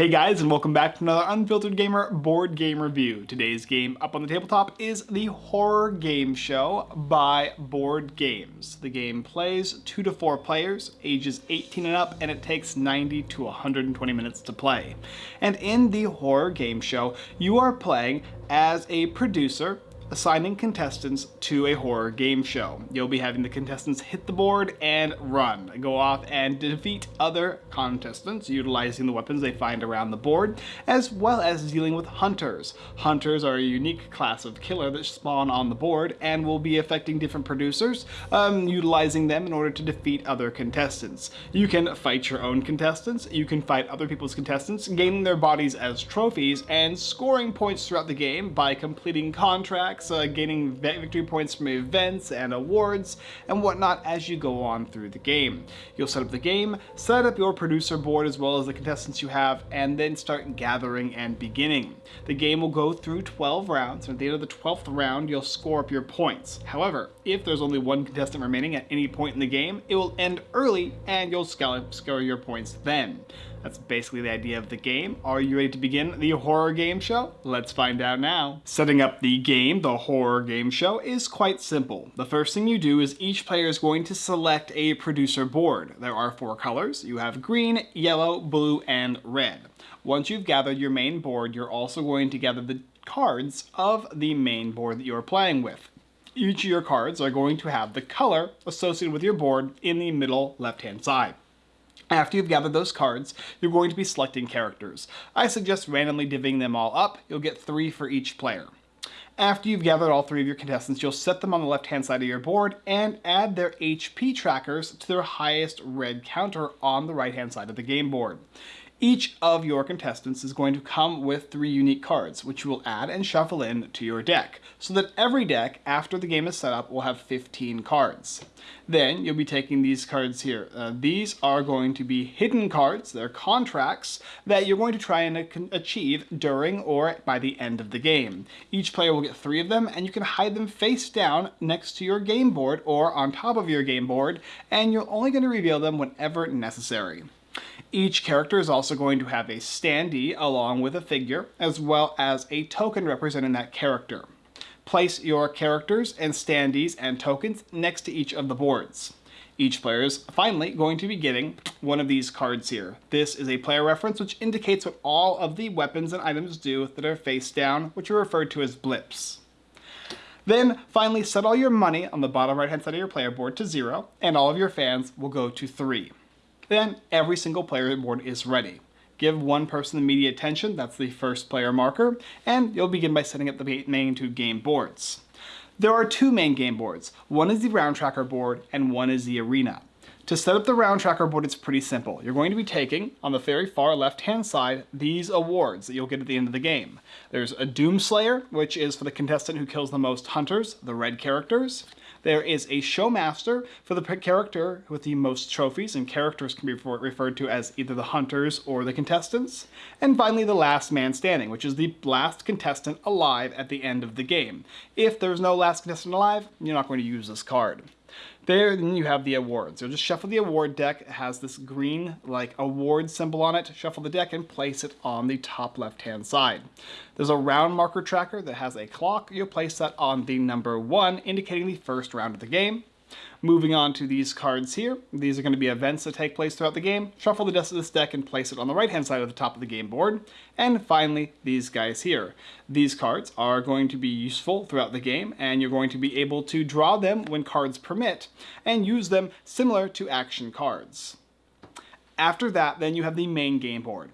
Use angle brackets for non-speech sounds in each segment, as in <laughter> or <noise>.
Hey guys, and welcome back to another Unfiltered Gamer board game review. Today's game up on the tabletop is the Horror Game Show by Board Games. The game plays two to four players, ages 18 and up, and it takes 90 to 120 minutes to play. And in the Horror Game Show, you are playing as a producer assigning contestants to a horror game show. You'll be having the contestants hit the board and run, go off and defeat other contestants utilizing the weapons they find around the board, as well as dealing with hunters. Hunters are a unique class of killer that spawn on the board and will be affecting different producers, um, utilizing them in order to defeat other contestants. You can fight your own contestants, you can fight other people's contestants, gaining their bodies as trophies, and scoring points throughout the game by completing contracts uh, gaining victory points from events and awards and whatnot as you go on through the game. You'll set up the game, set up your producer board as well as the contestants you have, and then start gathering and beginning. The game will go through 12 rounds, and at the end of the 12th round, you'll score up your points. However, if there's only one contestant remaining at any point in the game, it will end early and you'll score your points then. That's basically the idea of the game. Are you ready to begin the horror game show? Let's find out now. Setting up the game, the horror game show, is quite simple. The first thing you do is each player is going to select a producer board. There are four colors. You have green, yellow, blue, and red. Once you've gathered your main board, you're also going to gather the cards of the main board that you're playing with. Each of your cards are going to have the color associated with your board in the middle left-hand side. After you've gathered those cards, you're going to be selecting characters. I suggest randomly divvying them all up. You'll get three for each player. After you've gathered all three of your contestants, you'll set them on the left-hand side of your board and add their HP trackers to their highest red counter on the right-hand side of the game board. Each of your contestants is going to come with three unique cards, which you will add and shuffle in to your deck, so that every deck, after the game is set up, will have 15 cards. Then you'll be taking these cards here. Uh, these are going to be hidden cards, they're contracts, that you're going to try and achieve during or by the end of the game. Each player will get three of them, and you can hide them face down next to your game board or on top of your game board, and you're only going to reveal them whenever necessary. Each character is also going to have a standee along with a figure, as well as a token representing that character. Place your characters and standees and tokens next to each of the boards. Each player is finally going to be getting one of these cards here. This is a player reference which indicates what all of the weapons and items do that are face down, which are referred to as blips. Then finally set all your money on the bottom right hand side of your player board to zero, and all of your fans will go to three. Then every single player board is ready. Give one person immediate attention, that's the first player marker, and you'll begin by setting up the main two game boards. There are two main game boards. One is the round tracker board and one is the arena. To set up the round tracker board, it's pretty simple. You're going to be taking, on the very far left-hand side, these awards that you'll get at the end of the game. There's a Doomslayer, which is for the contestant who kills the most hunters, the red characters. There is a Showmaster for the character with the most trophies, and characters can be referred to as either the hunters or the contestants. And finally, the last man standing, which is the last contestant alive at the end of the game. If there's no last contestant alive, you're not going to use this card. There, then you have the awards. You'll just shuffle the award deck. It has this green, like, award symbol on it. Shuffle the deck and place it on the top left-hand side. There's a round marker tracker that has a clock. You'll place that on the number one, indicating the first round of the game. Moving on to these cards here, these are going to be events that take place throughout the game. Shuffle the rest of this deck and place it on the right hand side of the top of the game board. And finally, these guys here. These cards are going to be useful throughout the game, and you're going to be able to draw them when cards permit, and use them similar to action cards. After that, then you have the main game board.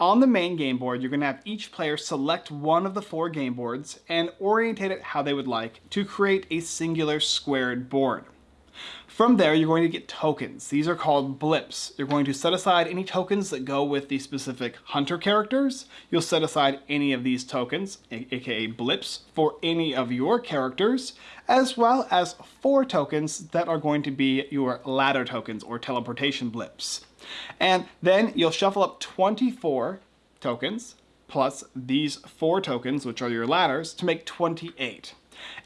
On the main game board, you're going to have each player select one of the four game boards and orientate it how they would like to create a singular squared board. From there, you're going to get tokens. These are called blips. You're going to set aside any tokens that go with the specific hunter characters. You'll set aside any of these tokens, aka blips, for any of your characters, as well as four tokens that are going to be your ladder tokens or teleportation blips. And then you'll shuffle up 24 tokens plus these four tokens, which are your ladders, to make 28.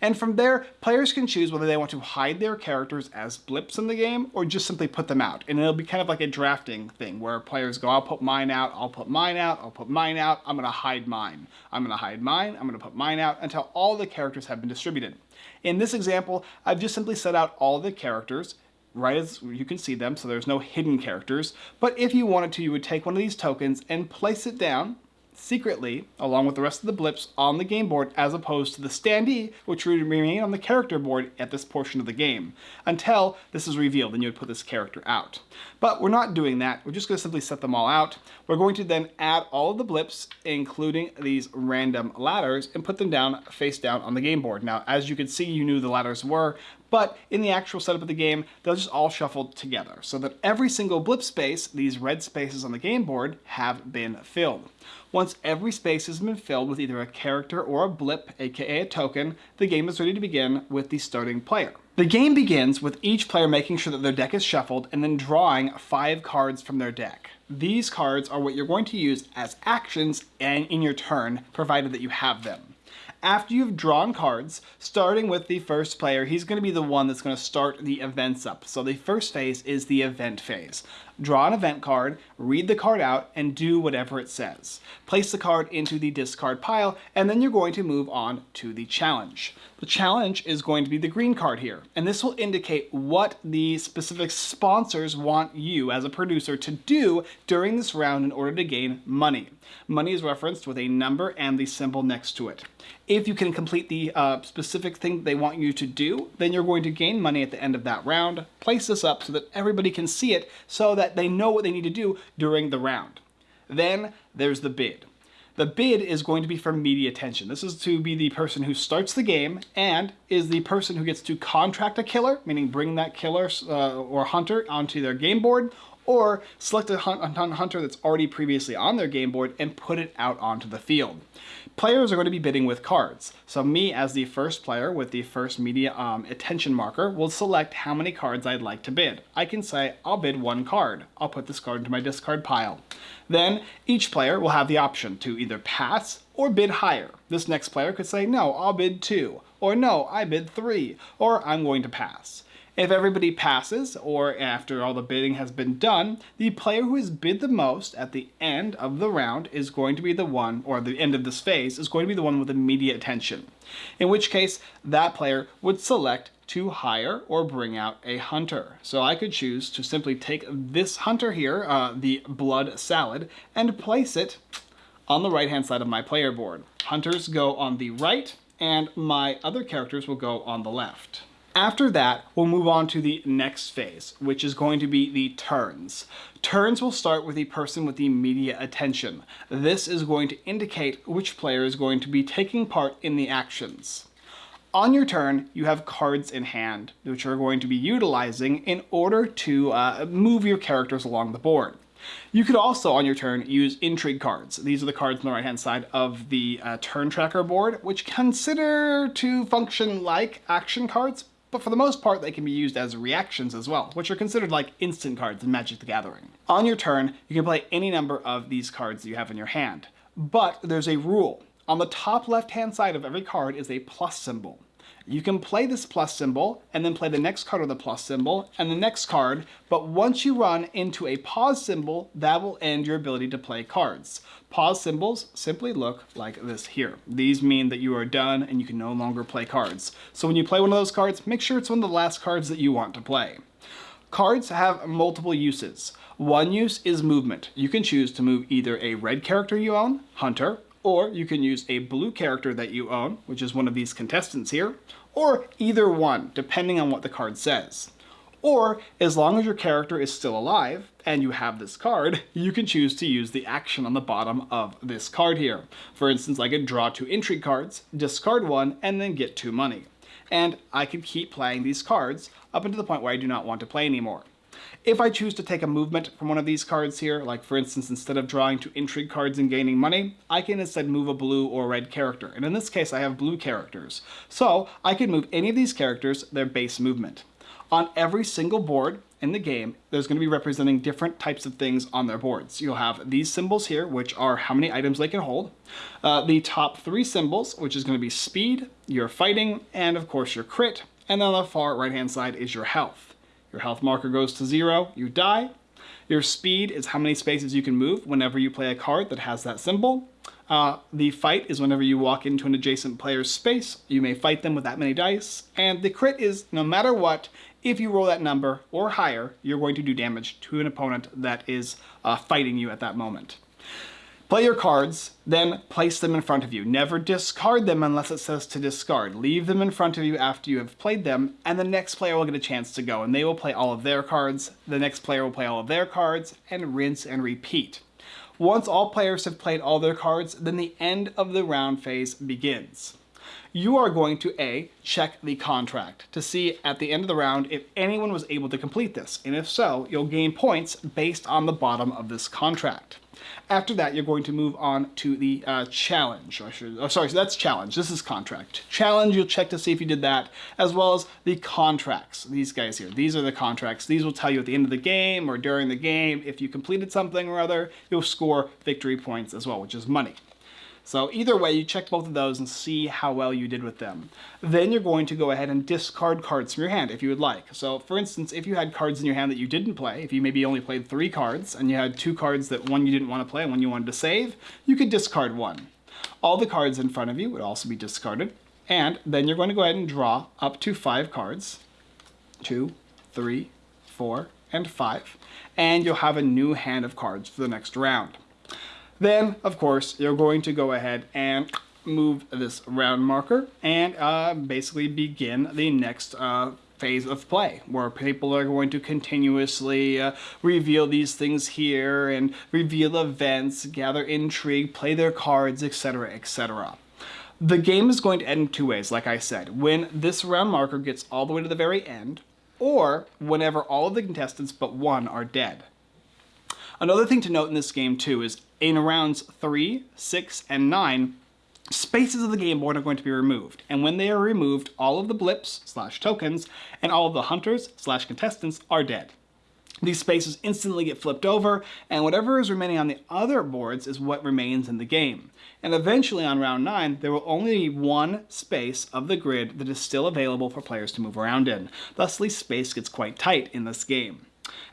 And from there, players can choose whether they want to hide their characters as blips in the game or just simply put them out. And it'll be kind of like a drafting thing where players go, I'll put mine out, I'll put mine out, I'll put mine out, I'm gonna hide mine. I'm gonna hide mine, I'm gonna put mine out until all the characters have been distributed. In this example, I've just simply set out all the characters right as you can see them, so there's no hidden characters. But if you wanted to, you would take one of these tokens and place it down secretly, along with the rest of the blips, on the game board as opposed to the standee, which would remain on the character board at this portion of the game, until this is revealed and you would put this character out. But we're not doing that, we're just going to simply set them all out. We're going to then add all of the blips, including these random ladders, and put them down face down on the game board. Now, as you can see, you knew the ladders were, but in the actual setup of the game, they'll just all shuffle together so that every single blip space, these red spaces on the game board, have been filled. Once every space has been filled with either a character or a blip, aka a token, the game is ready to begin with the starting player. The game begins with each player making sure that their deck is shuffled and then drawing five cards from their deck. These cards are what you're going to use as actions and in your turn, provided that you have them after you've drawn cards, starting with the first player, he's going to be the one that's going to start the events up. So the first phase is the event phase. Draw an event card, read the card out, and do whatever it says. Place the card into the discard pile, and then you're going to move on to the challenge. The challenge is going to be the green card here, and this will indicate what the specific sponsors want you as a producer to do during this round in order to gain money. Money is referenced with a number and the symbol next to it. If you can complete the uh, specific thing they want you to do, then you're going to gain money at the end of that round. Place this up so that everybody can see it so that they know what they need to do during the round. Then there's the bid. The bid is going to be for media attention. This is to be the person who starts the game and is the person who gets to contract a killer, meaning bring that killer uh, or hunter onto their game board, or select a hunter that's already previously on their game board and put it out onto the field. Players are going to be bidding with cards. So me as the first player with the first media um, attention marker will select how many cards I'd like to bid. I can say I'll bid one card. I'll put this card into my discard pile. Then each player will have the option to either pass or bid higher. This next player could say no, I'll bid two, or no, I bid three, or I'm going to pass. If everybody passes, or after all the bidding has been done, the player who has bid the most at the end of the round is going to be the one, or the end of this phase, is going to be the one with immediate attention. In which case, that player would select to hire or bring out a hunter. So I could choose to simply take this hunter here, uh, the blood salad, and place it on the right hand side of my player board. Hunters go on the right, and my other characters will go on the left. After that, we'll move on to the next phase, which is going to be the turns. Turns will start with the person with the immediate attention. This is going to indicate which player is going to be taking part in the actions. On your turn, you have cards in hand, which you're going to be utilizing in order to uh, move your characters along the board. You could also, on your turn, use intrigue cards. These are the cards on the right-hand side of the uh, turn tracker board, which consider to function like action cards, but for the most part they can be used as reactions as well, which are considered like instant cards in Magic the Gathering. On your turn, you can play any number of these cards that you have in your hand, but there's a rule. On the top left-hand side of every card is a plus symbol. You can play this plus symbol and then play the next card with the plus symbol and the next card, but once you run into a pause symbol, that will end your ability to play cards. Pause symbols simply look like this here. These mean that you are done and you can no longer play cards. So when you play one of those cards, make sure it's one of the last cards that you want to play. Cards have multiple uses. One use is movement. You can choose to move either a red character you own, Hunter, or you can use a blue character that you own, which is one of these contestants here, or either one, depending on what the card says. Or, as long as your character is still alive, and you have this card, you can choose to use the action on the bottom of this card here. For instance, I could draw two intrigue cards, discard one, and then get two money. And I could keep playing these cards up until the point where I do not want to play anymore. If I choose to take a movement from one of these cards here, like for instance, instead of drawing two intrigue cards and gaining money, I can instead move a blue or red character. And in this case, I have blue characters. So I can move any of these characters their base movement. On every single board, in the game, there's going to be representing different types of things on their boards. You'll have these symbols here, which are how many items they can hold. Uh, the top three symbols, which is going to be speed, your fighting, and of course your crit. And then on the far right hand side is your health. Your health marker goes to zero, you die. Your speed is how many spaces you can move whenever you play a card that has that symbol. Uh, the fight is whenever you walk into an adjacent player's space, you may fight them with that many dice. And the crit is no matter what, if you roll that number or higher, you're going to do damage to an opponent that is uh, fighting you at that moment. Play your cards, then place them in front of you. Never discard them unless it says to discard. Leave them in front of you after you have played them, and the next player will get a chance to go, and they will play all of their cards, the next player will play all of their cards, and rinse and repeat. Once all players have played all their cards, then the end of the round phase begins. You are going to A, check the contract to see at the end of the round if anyone was able to complete this, and if so, you'll gain points based on the bottom of this contract. After that, you're going to move on to the uh, challenge. Or should, oh, sorry, so that's challenge. This is contract. Challenge, you'll check to see if you did that, as well as the contracts. These guys here, these are the contracts. These will tell you at the end of the game or during the game if you completed something or other, you'll score victory points as well, which is money. So either way, you check both of those and see how well you did with them. Then you're going to go ahead and discard cards from your hand if you would like. So for instance, if you had cards in your hand that you didn't play, if you maybe only played three cards and you had two cards that one you didn't want to play and one you wanted to save, you could discard one. All the cards in front of you would also be discarded. And then you're going to go ahead and draw up to five cards. Two, three, four, and five. And you'll have a new hand of cards for the next round. Then, of course, you're going to go ahead and move this round marker and uh, basically begin the next uh, phase of play where people are going to continuously uh, reveal these things here and reveal events, gather intrigue, play their cards, etc, etc. The game is going to end in two ways, like I said. When this round marker gets all the way to the very end, or whenever all of the contestants but one are dead. Another thing to note in this game too is in rounds 3, 6, and 9, spaces of the game board are going to be removed. And when they are removed, all of the blips slash tokens and all of the hunters slash contestants are dead. These spaces instantly get flipped over, and whatever is remaining on the other boards is what remains in the game. And eventually on round 9, there will only be one space of the grid that is still available for players to move around in. Thusly, space gets quite tight in this game.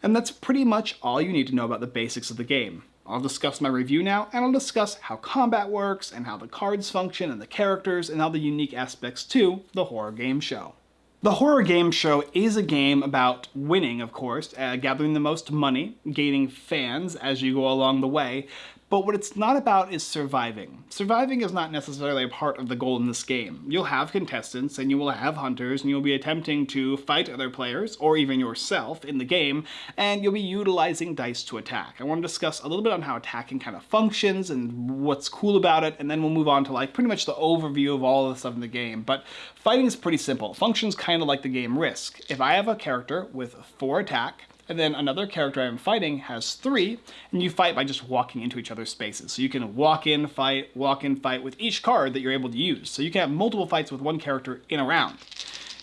And that's pretty much all you need to know about the basics of the game. I'll discuss my review now, and I'll discuss how combat works, and how the cards function, and the characters, and all the unique aspects to the horror game show. The Horror Game Show is a game about winning, of course, uh, gathering the most money, gaining fans as you go along the way, but what it's not about is surviving. Surviving is not necessarily a part of the goal in this game. You'll have contestants and you will have hunters and you'll be attempting to fight other players or even yourself in the game and you'll be utilizing dice to attack. I want to discuss a little bit on how attacking kind of functions and what's cool about it and then we'll move on to like pretty much the overview of all of the stuff in the game. But fighting is pretty simple. Functions kind of like the game Risk. If I have a character with 4 attack, and then another character I'm fighting has three, and you fight by just walking into each other's spaces. So you can walk in, fight, walk in, fight with each card that you're able to use. So you can have multiple fights with one character in a round.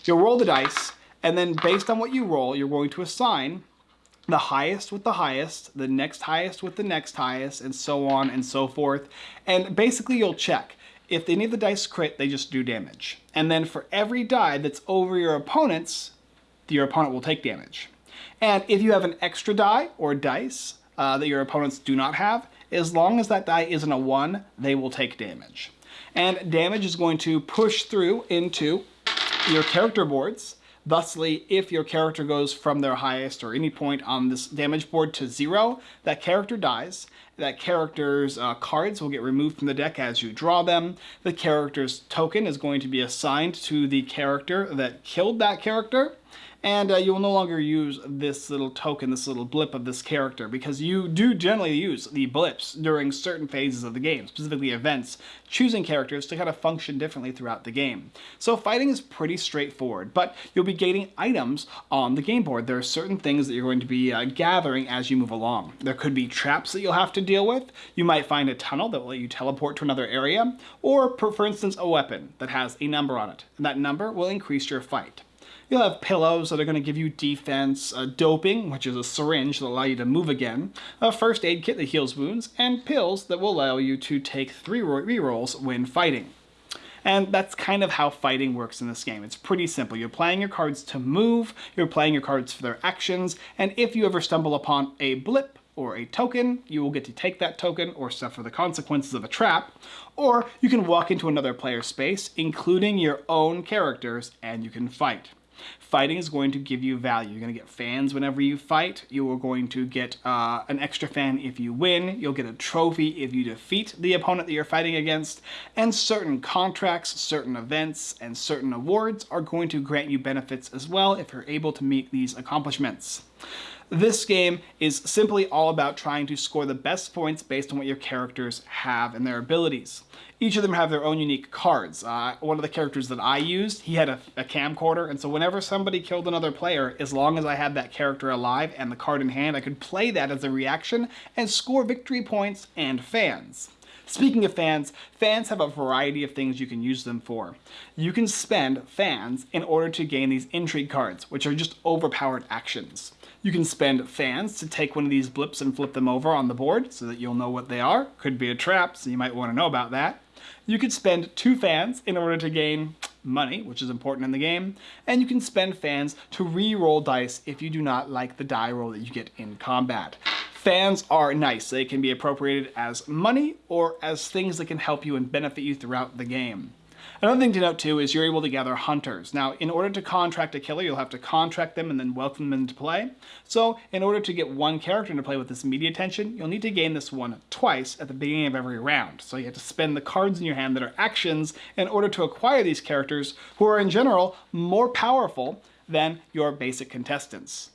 You'll roll the dice, and then based on what you roll, you're going to assign the highest with the highest, the next highest with the next highest, and so on and so forth. And basically you'll check. If any of the dice crit, they just do damage. And then for every die that's over your opponent's, your opponent will take damage. And if you have an extra die or dice uh, that your opponents do not have, as long as that die isn't a 1, they will take damage. And damage is going to push through into your character boards. Thusly, if your character goes from their highest or any point on this damage board to zero, that character dies. That character's uh, cards will get removed from the deck as you draw them. The character's token is going to be assigned to the character that killed that character and uh, you will no longer use this little token, this little blip of this character, because you do generally use the blips during certain phases of the game, specifically events, choosing characters to kind of function differently throughout the game. So fighting is pretty straightforward, but you'll be gaining items on the game board. There are certain things that you're going to be uh, gathering as you move along. There could be traps that you'll have to deal with. You might find a tunnel that will let you teleport to another area, or for instance, a weapon that has a number on it, and that number will increase your fight. You'll have pillows that are going to give you defense, uh, doping, which is a syringe that allow you to move again, a first aid kit that heals wounds, and pills that will allow you to take three rerolls when fighting. And that's kind of how fighting works in this game. It's pretty simple. You're playing your cards to move, you're playing your cards for their actions, and if you ever stumble upon a blip, or a token, you will get to take that token or suffer the consequences of a trap, or you can walk into another player's space, including your own characters, and you can fight. Fighting is going to give you value. You're going to get fans whenever you fight. You are going to get uh, an extra fan if you win. You'll get a trophy if you defeat the opponent that you're fighting against. And certain contracts, certain events, and certain awards are going to grant you benefits as well if you're able to meet these accomplishments. This game is simply all about trying to score the best points based on what your characters have and their abilities. Each of them have their own unique cards. Uh, one of the characters that I used, he had a, a, camcorder, and so whenever somebody killed another player, as long as I had that character alive and the card in hand, I could play that as a reaction and score victory points and fans. Speaking of fans, fans have a variety of things you can use them for. You can spend fans in order to gain these intrigue cards, which are just overpowered actions. You can spend fans to take one of these blips and flip them over on the board so that you'll know what they are. Could be a trap, so you might want to know about that. You could spend two fans in order to gain money, which is important in the game, and you can spend fans to re-roll dice if you do not like the die roll that you get in combat. Fans are nice. They can be appropriated as money or as things that can help you and benefit you throughout the game. Another thing to note too is you're able to gather hunters. Now, in order to contract a killer, you'll have to contract them and then welcome them into play. So, in order to get one character into play with this media attention, you'll need to gain this one twice at the beginning of every round. So you have to spend the cards in your hand that are actions in order to acquire these characters who are in general more powerful than your basic contestants.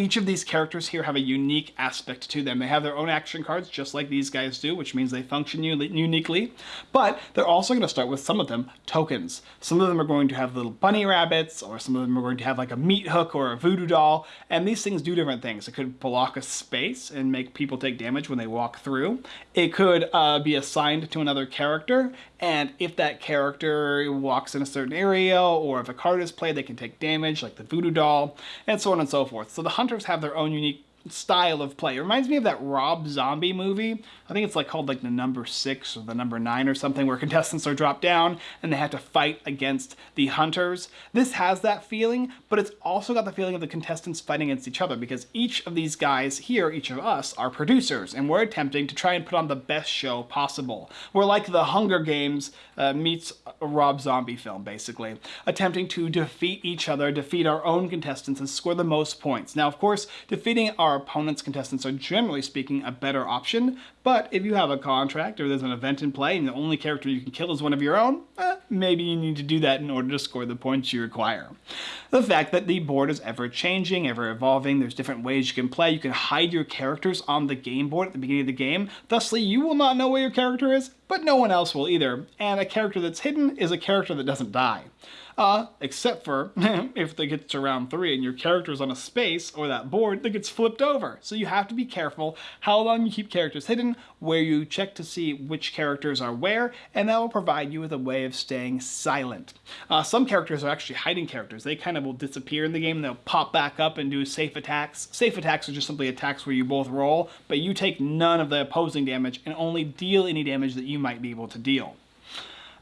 Each of these characters here have a unique aspect to them. They have their own action cards, just like these guys do, which means they function uniquely. But they're also going to start with some of them tokens. Some of them are going to have little bunny rabbits, or some of them are going to have like a meat hook or a voodoo doll. And these things do different things. It could block a space and make people take damage when they walk through. It could uh, be assigned to another character, and if that character walks in a certain area, or if a card is played, they can take damage, like the voodoo doll, and so on and so forth. So the hunters have their own unique style of play. It reminds me of that Rob Zombie movie. I think it's like called like the number six or the number nine or something where <laughs> contestants are dropped down and they have to fight against the hunters. This has that feeling, but it's also got the feeling of the contestants fighting against each other because each of these guys here, each of us, are producers and we're attempting to try and put on the best show possible. We're like the Hunger Games uh, meets a Rob Zombie film, basically, attempting to defeat each other, defeat our own contestants, and score the most points. Now, of course, defeating our our opponent's contestants are generally speaking a better option, but if you have a contract or there's an event in play and the only character you can kill is one of your own, eh, maybe you need to do that in order to score the points you require. The fact that the board is ever changing, ever evolving, there's different ways you can play, you can hide your characters on the game board at the beginning of the game, thusly you will not know where your character is, but no one else will either, and a character that's hidden is a character that doesn't die. Uh, except for <laughs> if they get to round three and your character's on a space or that board that gets flipped over. So you have to be careful how long you keep characters hidden, where you check to see which characters are where, and that will provide you with a way of staying silent. Uh, some characters are actually hiding characters. They kind of will disappear in the game. They'll pop back up and do safe attacks. Safe attacks are just simply attacks where you both roll, but you take none of the opposing damage and only deal any damage that you might be able to deal.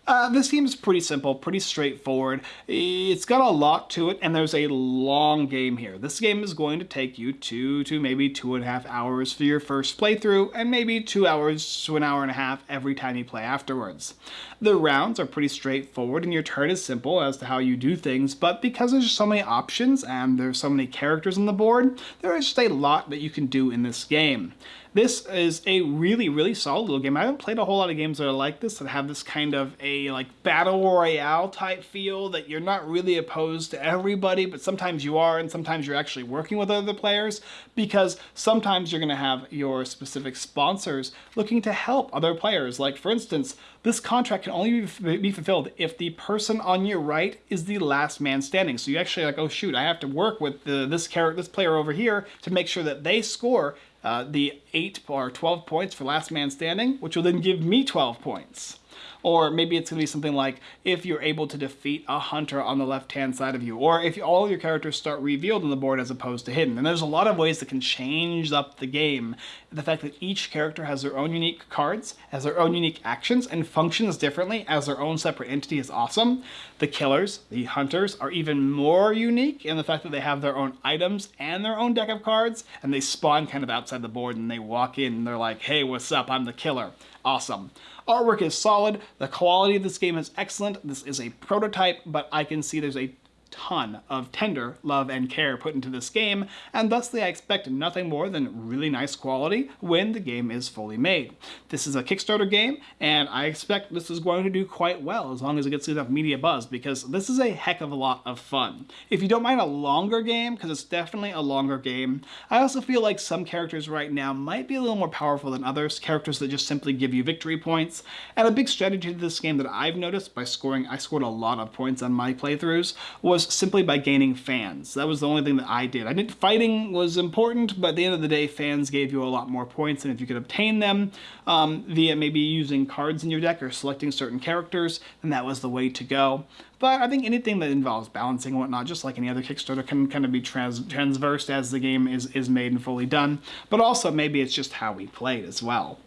Uh, this game is pretty simple, pretty straightforward. It's got a lot to it, and there's a long game here. This game is going to take you two to maybe two and a half hours for your first playthrough, and maybe two hours to an hour and a half every time you play afterwards. The rounds are pretty straightforward, and your turn is simple as to how you do things, but because there's so many options and there's so many characters on the board, there is just a lot that you can do in this game. This is a really, really solid little game. I haven't played a whole lot of games that are like this, that have this kind of a like battle royale type feel, that you're not really opposed to everybody, but sometimes you are, and sometimes you're actually working with other players, because sometimes you're going to have your specific sponsors looking to help other players. Like, for instance, this contract can only be fulfilled if the person on your right is the last man standing. So you actually like, oh shoot, I have to work with the, this character, this player over here to make sure that they score uh, the 8 or 12 points for last man standing, which will then give me 12 points. Or maybe it's going to be something like if you're able to defeat a hunter on the left-hand side of you, or if all your characters start revealed on the board as opposed to hidden. And there's a lot of ways that can change up the game. The fact that each character has their own unique cards, has their own unique actions, and functions differently as their own separate entity is awesome. The killers, the hunters, are even more unique in the fact that they have their own items and their own deck of cards, and they spawn kind of outside the board and they walk in and they're like, hey, what's up? I'm the killer. Awesome. Artwork is solid. The quality of this game is excellent. This is a prototype, but I can see there's a ton of tender love and care put into this game, and thusly I expect nothing more than really nice quality when the game is fully made. This is a Kickstarter game, and I expect this is going to do quite well as long as it gets enough media buzz, because this is a heck of a lot of fun. If you don't mind a longer game, because it's definitely a longer game, I also feel like some characters right now might be a little more powerful than others, characters that just simply give you victory points, and a big strategy to this game that I've noticed by scoring, I scored a lot of points on my playthroughs, was was simply by gaining fans. That was the only thing that I did. I didn't, fighting was important, but at the end of the day, fans gave you a lot more points, and if you could obtain them um, via maybe using cards in your deck or selecting certain characters, then that was the way to go. But I think anything that involves balancing and whatnot, just like any other Kickstarter, can kind of be trans transversed as the game is, is made and fully done. But also, maybe it's just how we played as well.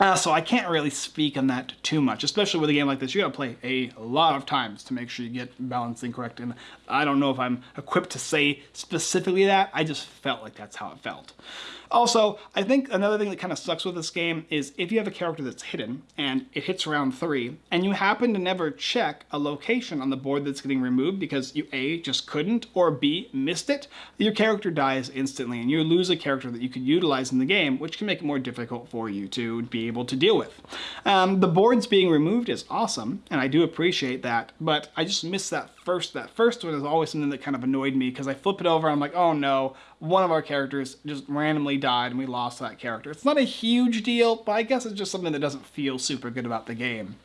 Uh, so I can't really speak on that too much, especially with a game like this. You gotta play a lot of times to make sure you get balancing correct. And I don't know if I'm equipped to say specifically that. I just felt like that's how it felt. Also, I think another thing that kind of sucks with this game is if you have a character that's hidden and it hits round three and you happen to never check a location on the board that's getting removed because you A, just couldn't, or B, missed it, your character dies instantly and you lose a character that you could utilize in the game, which can make it more difficult for you to be able to deal with. Um, the boards being removed is awesome, and I do appreciate that, but I just miss that first, that first one is always something that kind of annoyed me because I flip it over and I'm like, oh no, one of our characters just randomly died and we lost that character. It's not a huge deal, but I guess it's just something that doesn't feel super good about the game.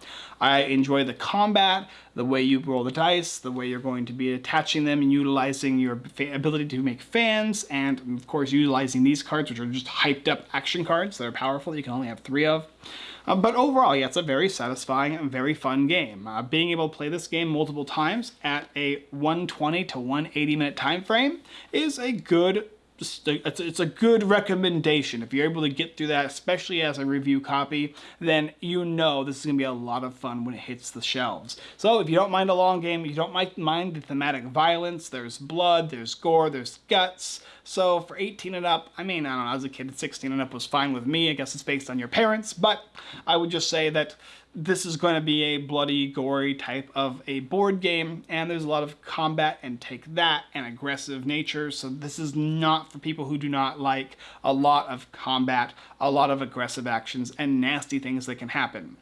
I enjoy the combat, the way you roll the dice, the way you're going to be attaching them and utilizing your ability to make fans, and of course utilizing these cards, which are just hyped up action cards that are powerful, you can only have three of. Uh, but overall, yeah, it's a very satisfying and very fun game. Uh, being able to play this game multiple times at a 120 to 180 minute time frame is a good it's, it's a good recommendation. If you're able to get through that, especially as a review copy, then you know this is going to be a lot of fun when it hits the shelves. So if you don't mind a long game, you don't mind the thematic violence, there's blood, there's gore, there's guts. So for 18 and up, I mean, I don't know, as a kid, 16 and up was fine with me. I guess it's based on your parents, but I would just say that this is going to be a bloody, gory type of a board game, and there's a lot of combat and take that and aggressive nature, so this is not for people who do not like a lot of combat, a lot of aggressive actions, and nasty things that can happen.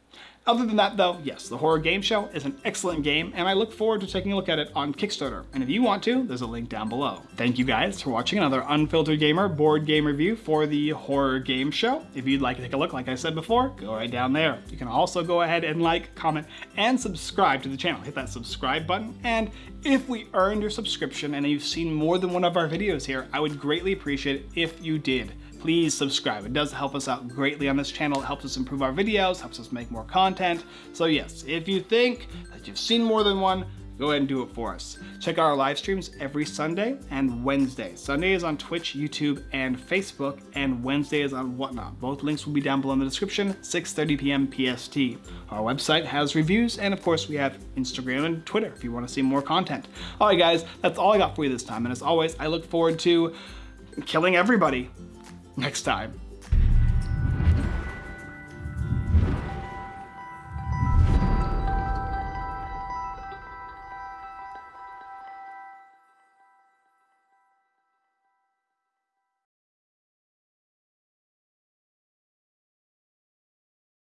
Other than that though, yes, the Horror Game Show is an excellent game and I look forward to taking a look at it on Kickstarter. And if you want to, there's a link down below. Thank you guys for watching another Unfiltered Gamer board game review for the Horror Game Show. If you'd like to take a look, like I said before, go right down there. You can also go ahead and like, comment, and subscribe to the channel. Hit that subscribe button. And if we earned your subscription and you've seen more than one of our videos here, I would greatly appreciate it if you did please subscribe. It does help us out greatly on this channel. It helps us improve our videos, helps us make more content. So yes, if you think that you've seen more than one, go ahead and do it for us. Check out our live streams every Sunday and Wednesday. Sunday is on Twitch, YouTube, and Facebook, and Wednesday is on Whatnot. Both links will be down below in the description, 6.30 p.m. PST. Our website has reviews, and of course we have Instagram and Twitter if you want to see more content. All right, guys, that's all I got for you this time, and as always, I look forward to killing everybody next time.